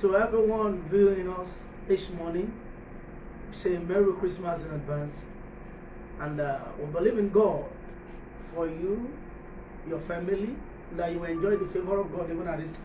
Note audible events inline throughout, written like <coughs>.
To everyone viewing us this morning, say Merry Christmas in advance. And uh, we believe in God for you, your family, that you enjoy the favor of God even at this time.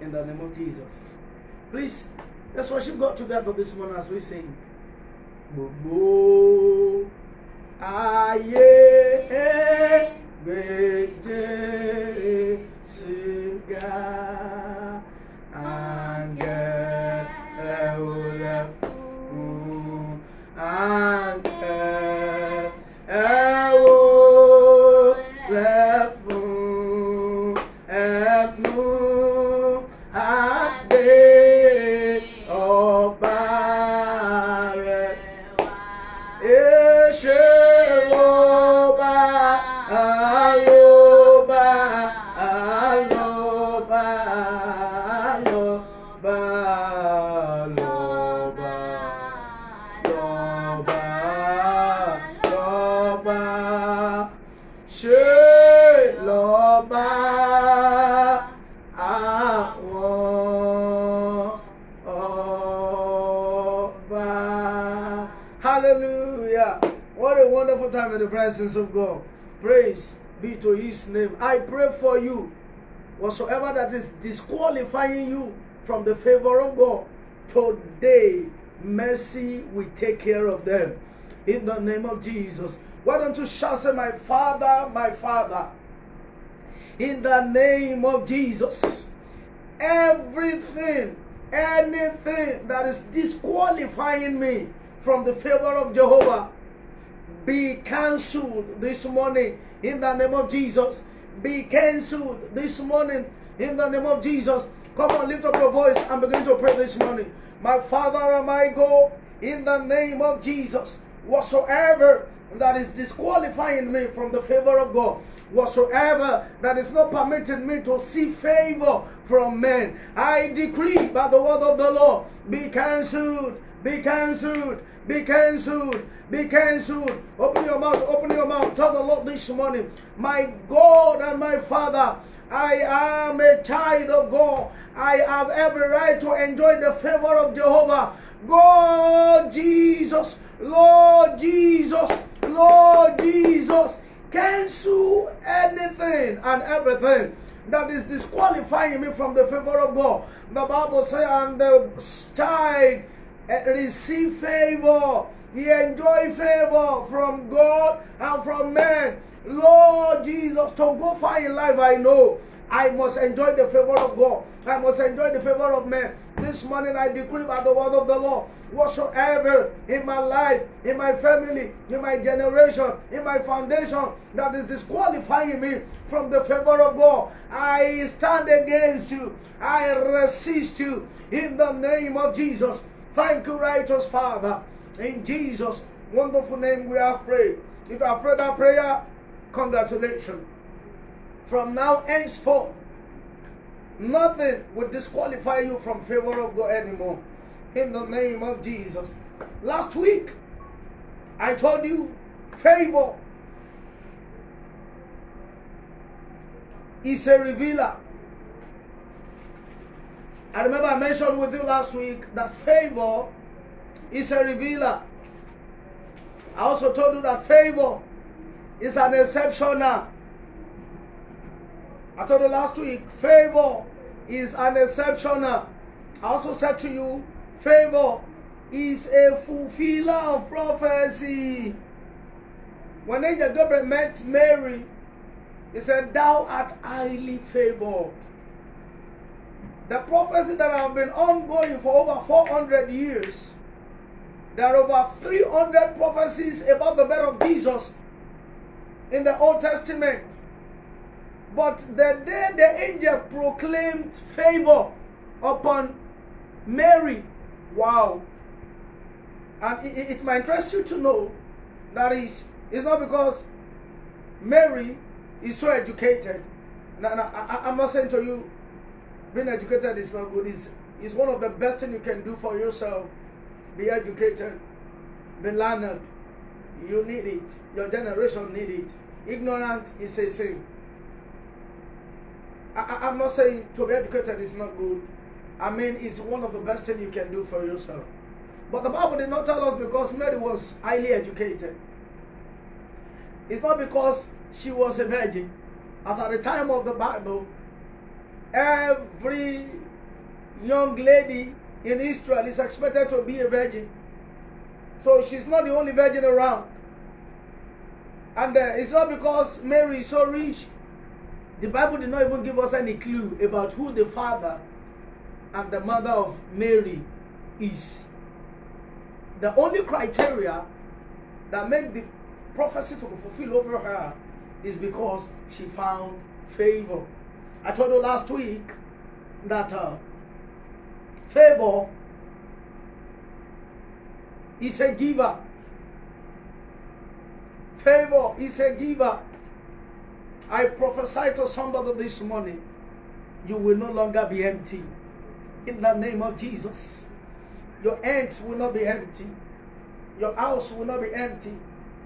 In the name of Jesus. Please, let's worship God together this morning as we sing. Gbogbo ayé gbé àǹgẹ̀lẹ̀ wonderful time in the presence of God. Praise be to his name. I pray for you. Whatsoever that is disqualifying you from the favor of God, today mercy will take care of them. In the name of Jesus. Why don't you shout, say, My Father, my Father, in the name of Jesus, everything, anything that is disqualifying me from the favor of Jehovah, be cancelled this morning in the name of Jesus. Be cancelled this morning in the name of Jesus. Come on, lift up your voice and begin to pray this morning. My Father and my God, in the name of Jesus, whatsoever that is disqualifying me from the favor of God, whatsoever that is not permitting me to see favor from men, I decree by the word of the Lord, be cancelled, be cancelled, be cancelled, be cancelled. Open your mouth, open your mouth. Tell the Lord this morning, my God and my Father, I am a child of God. I have every right to enjoy the favor of Jehovah. God, Jesus, Lord Jesus, Lord Jesus, cancel anything and everything that is disqualifying me from the favor of God. The Bible says, and the child receive favor. He enjoy favor from God and from man. Lord Jesus, to go far in life, I know I must enjoy the favor of God. I must enjoy the favor of man. This morning I decree by the word of the Lord, whatsoever in my life, in my family, in my generation, in my foundation that is disqualifying me from the favor of God, I stand against you. I resist you in the name of Jesus. Thank you, righteous Father. In Jesus' wonderful name we have prayed. If I pray that prayer, congratulations. From now henceforth, nothing will disqualify you from favor of God anymore. In the name of Jesus. Last week, I told you favor is a revealer. I remember I mentioned with you last week that favor is a revealer. I also told you that favor is an exceptional. I told you last week, favor is an exceptional. I also said to you, favor is a fulfiller of prophecy. When Angel Gabriel met Mary, he said, Thou art highly favored. The prophecy that have been ongoing for over 400 years, there are over 300 prophecies about the birth of Jesus in the Old Testament. But the day the angel proclaimed favor upon Mary, wow. And it, it, might interest you to know that is, it's not because Mary is so educated. Now, now, I, I'm not saying to you, being educated is not good. It's, it's one of the best things you can do for yourself. Be educated, be learned. You need it. Your generation need it. Ignorance is a sin. I, I'm not saying to be educated is not good. I mean, it's one of the best things you can do for yourself. But the Bible did not tell us because Mary was highly educated. It's not because she was a virgin. As at the time of the Bible, every young lady in Israel is expected to be a virgin. So she's not the only virgin around. And uh, it's not because Mary is so rich. The Bible did not even give us any clue about who the father and the mother of Mary is. The only criteria that made the prophecy to be fulfilled over her is because she found favor. I told you last week that uh, favor is a giver. Favor is a giver. I prophesy to somebody this morning, you will no longer be empty. In the name of Jesus. Your ends will not be empty. Your house will not be empty.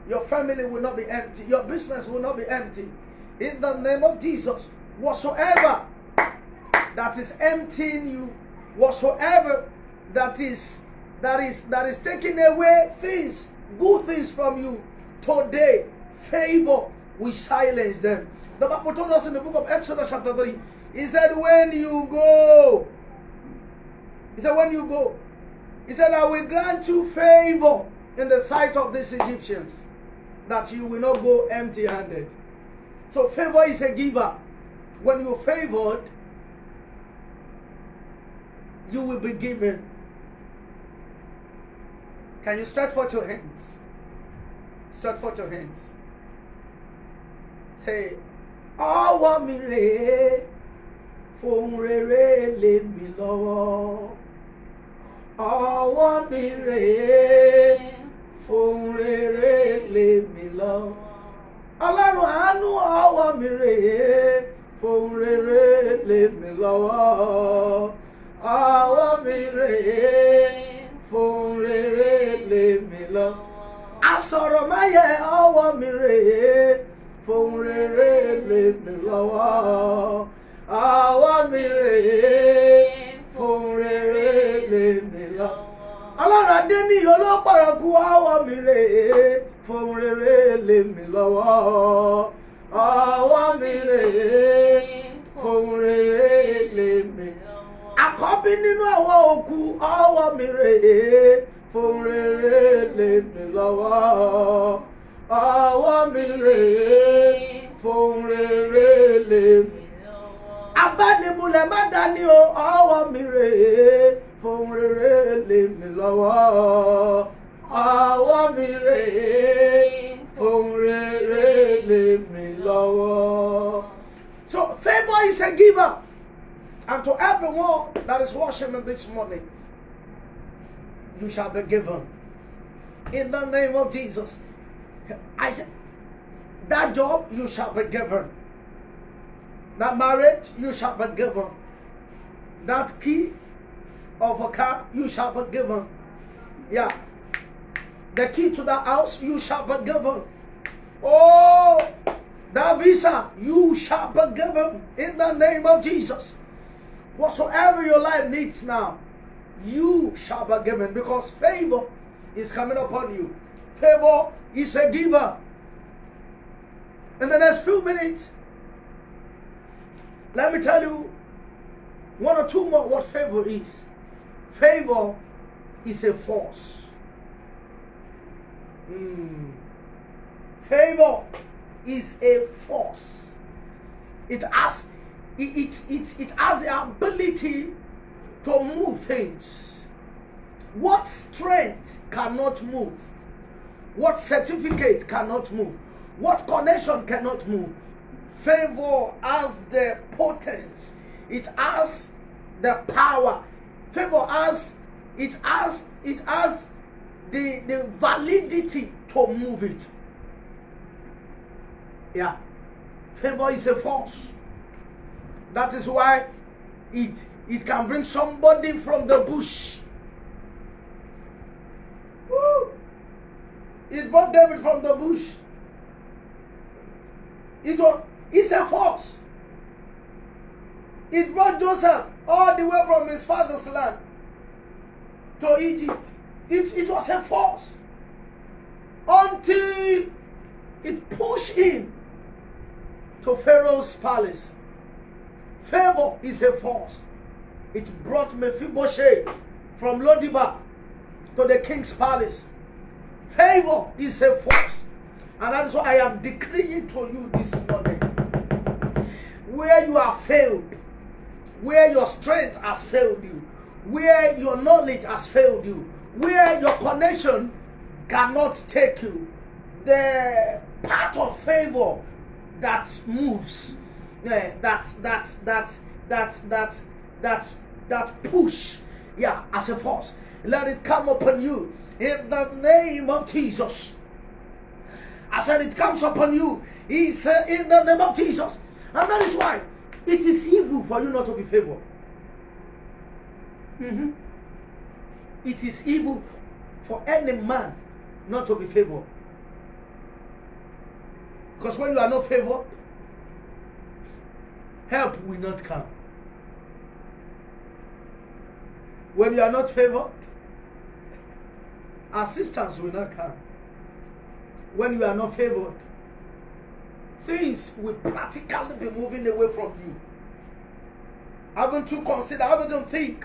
Your family will not be empty. Your business will not be empty. In the name of Jesus, whatsoever that is emptying you, whatsoever that is that is that is taking away things, good things from you, today, favor we silence them. The Bible told us in the book of Exodus chapter 3, he said, when you go, he said, when you go, he said, I will grant you favor in the sight of these Egyptians, that you will not go empty handed. So, favor is a giver. When you're favored, you will be given. Can you stretch forth your hands? Stretch forth your hands. Say, ọwọ́ mi rèé fohùn rere lé mi lọ́wọ́. ọwọ́ mi rèé fohùn rere lé mi lọ́wọ́. ọlọ́run àánú ọwọ́ mi rèé fohùn rere lé mi lọ́wọ́. ọwọ́ mi rèé fohùn rere lé mi lọ́wọ́. asọ̀rọ̀ máyẹ̀ ọwọ́ mi rèé fohùn rere lé mi lọ́wọ́. ọwọ́ mi rèé fohùn rere lé. Ọwọ́ mi rèé fohùn rere lé mi lọ́wọ́. àkọ́bí mi rèé fohùn rere lé mi lọ́wọ́. ọwọ́ mi rèé fohùn rere lé mi abánimúlẹ̀ má dání o ọwọ́ mi rèé fohùn rere lé mi lọ́wọ́ ọwọ́ mi rèé lọ́wọ́. So favor is a giver and to everyone that is me this morning you shall be given in the name of Jesus. I said that job you shall be given. That marriage you shall be given. That key of a car you shall be given. Yeah. The key to the house you shall be given. Oh, the visa you shall be given in the name of Jesus. Whatsoever your life needs now, you shall be given because favor is coming upon you. Favor is a giver. In the next few minutes, let me tell you one or two more what favor is. Favor is a force. Mm. Favor is a force. It has it, it, it, it has the ability to move things. What strength cannot move? What certificate cannot move? What connection cannot move? Favor has the potence. It has the power. Favor has it has it has the the validity to move it. Yeah. Favor is a force. That is why it it can bring somebody from the bush. Woo! It brought David from the bush. It it's a force. It brought Joseph all the way from his father's land to Egypt. It, it was a force until it pushed him to Pharaoh's palace. Favor is a force. It brought Mephibosheth from Lodebar to the king's palace. Favor is a force. And that is why I am decreeing to you this morning. Where you have failed, where your strength has failed you, where your knowledge has failed you, where your connection cannot take you, the part of favor that moves, yeah, that that that that that that that push, yeah, as a force. Let it come upon you in the name of Jesus. I said it comes upon you. It's uh, in the name of Jesus. And that is why it is evil for you not to be favored. Mm-hmm. It is evil for any man not to be favored. Because when you are not favored, help will not come. When you are not favored, assistance will not come. When you are not favored, things will practically be moving away from you. Haven't you considered, haven't you think,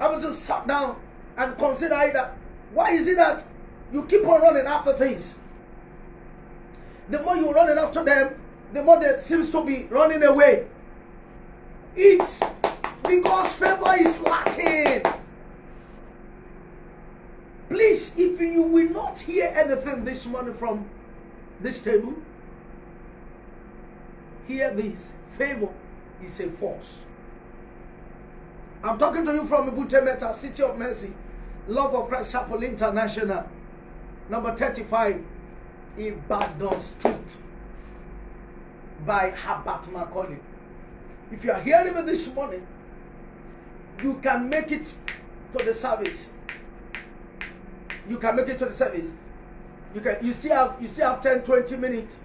haven't you sat down and consider that why is it that you keep on running after things? The more you're running after them, the more they seems to be running away. It's because favor is lacking. Please, if you will not hear anything this morning from this table, hear this. Favor is a force. I'm talking to you from Ebute Metta, City of Mercy, Love of Christ Chapel International, number 35, Ibadan Street, by Herbert Macaulay. If you are hearing me this morning, you can make it to the service you can make it to the service. You can you still have you still have 10, 20 minutes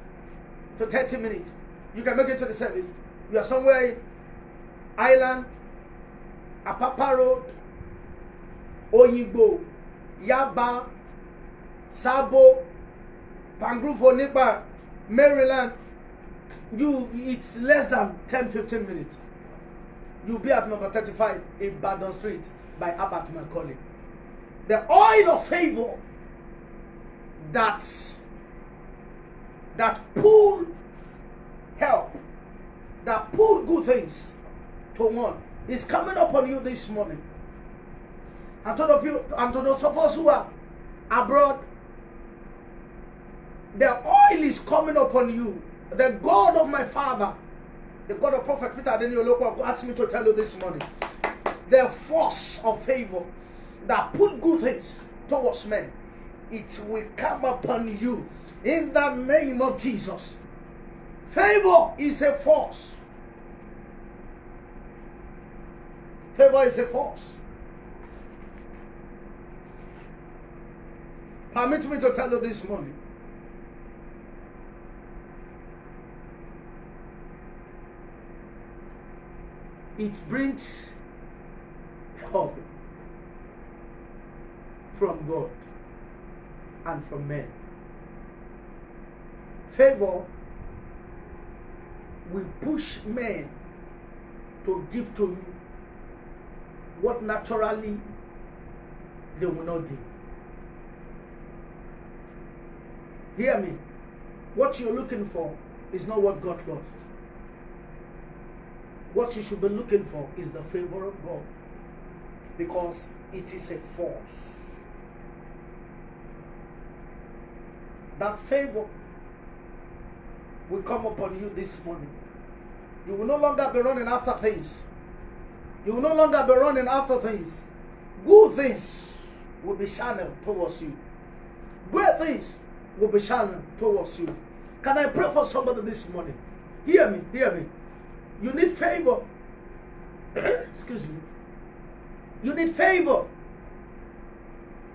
to 30 minutes. You can make it to the service. You are somewhere in Island, Apapa Road, Oyigbo, Yaba, Sabo, Pangrufo Nipa, Maryland. You it's less than 10, 15 minutes. You'll be at number 35 in Badon Street by Abat Macaulay the oil of favor that that pull help that pull good things to one is coming upon you this morning and to those of you and to those of us who are abroad the oil is coming upon you the god of my father the god of prophet peter Adeniyi asked me to tell you this morning the force of favor that put good things towards men, it will come upon you in the name of Jesus. Favor is a force. Favor is a force. Permit me to tell you this morning. It brings hope from God and from men. Favor will push men to give to you what naturally they will not give. Hear me. What you're looking for is not what God lost. What you should be looking for is the favor of God because it is a force. that favor will come upon you this morning. You will no longer be running after things. You will no longer be running after things. Good things will be channeled towards you. Great things will be channeled towards you. Can I pray for somebody this morning? Hear me, hear me. You need favor. <coughs> Excuse me. You need favor.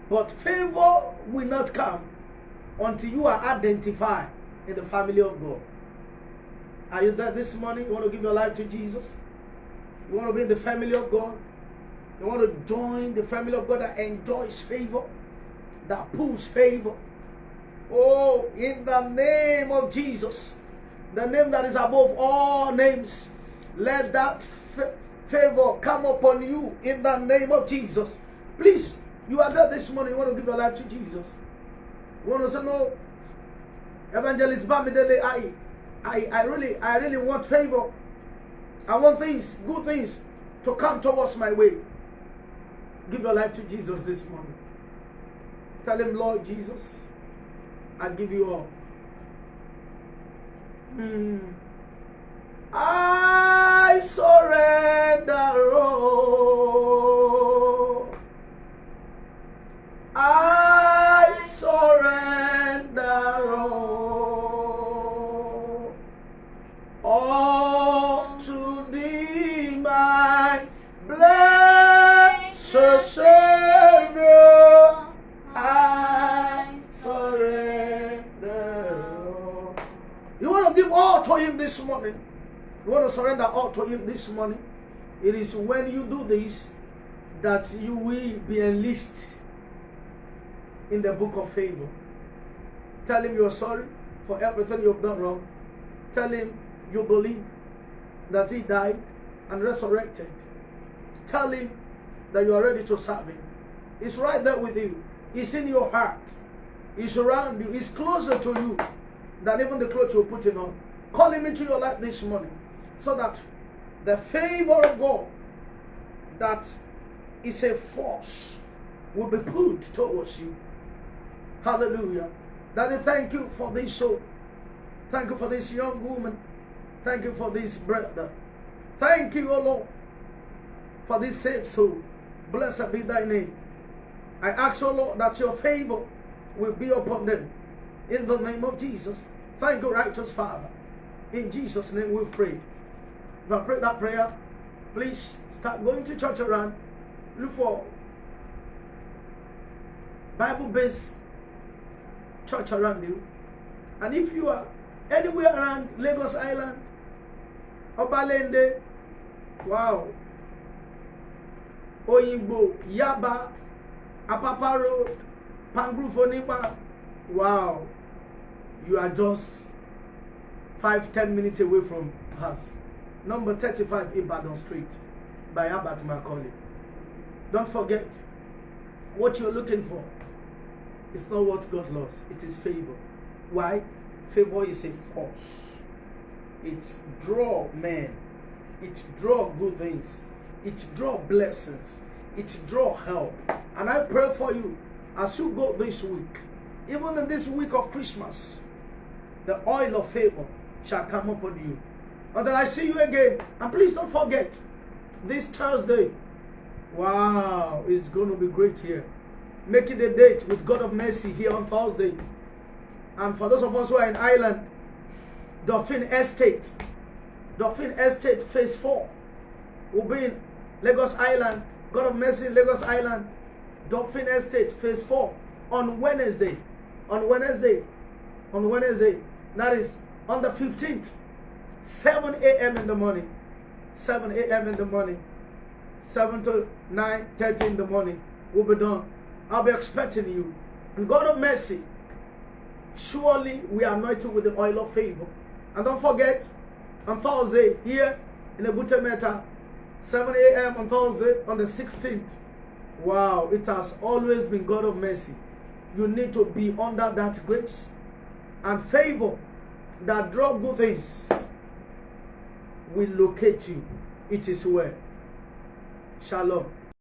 But favor will not come until you are identified in the family of God. Are you there this morning? You want to give your life to Jesus? You want to be in the family of God? You want to join the family of God that enjoys favor, that pulls favor. Oh, in the name of Jesus, the name that is above all names, let that favor come upon you in the name of Jesus. Please, you are there this morning. You want to give your life to Jesus. You want to say, No, Evangelist Bamidele, I, I, I really, I really want favor. I want things, good things to come towards my way. Give your life to Jesus this morning. Tell him, Lord Jesus, I give you all. Hmm. This morning? It is when you do this that you will be enlisted in the book of favor. Tell Him you're sorry for everything you've done wrong. Tell Him you believe that He died and resurrected. Tell Him that you are ready to serve Him. He's right there with you. He's in your heart. He's around you. He's closer to you than even the clothes you're putting on. Call Him into your life this morning so that the favor of God that is a force will be put towards you. Hallelujah. Daddy, thank you for this soul. Thank you for this young woman. Thank you for this brother. Thank you, O Lord, for this saved soul. Blessed be thy name. I ask, O Lord, that your favor will be upon them. In the name of Jesus. Thank you, righteous Father. In Jesus' name we pray. If I pray that prayer, please start going to church around. Look for Bible-based church around you. And if you are anywhere around Lagos Island, Obalende, wow, Oyingbo, Yaba, Apapa Road, Pangrove Onipa, wow, you are just five, ten minutes away from us. Number 35 Ibadan Street by Abat Macaulay. Don't forget what you're looking for it's not what God loves, it is favor. Why? Favor is a force. It draw men. It draw good things. It draw blessings. It draw help. And I pray for you as you go this week, even in this week of Christmas, the oil of favor shall come upon you. Until I see you again. And please don't forget, this Thursday, wow, it's going to be great here making the date with God of Mercy here on Thursday. And for those of us who are in Ireland, Dolphin Estate, Dolphin Estate Phase 4 will be in Lagos Island, God of Mercy Lagos Island, Dolphin Estate Phase 4 on Wednesday. On Wednesday. On Wednesday. That is on the 15th. 7 a.m. in the morning. 7 a.m. in the morning. 7 to 9, 30 in the morning. We'll be done. I'll be expecting you. And God of mercy, surely we are anointed with the oil of favor. And don't forget, on Thursday, here in Ebute Metta, 7 a.m. on Thursday, on the 16th. Wow, it has always been God of mercy. You need to be under that grace and favor that draw good things will locate you. It is well. Shalom.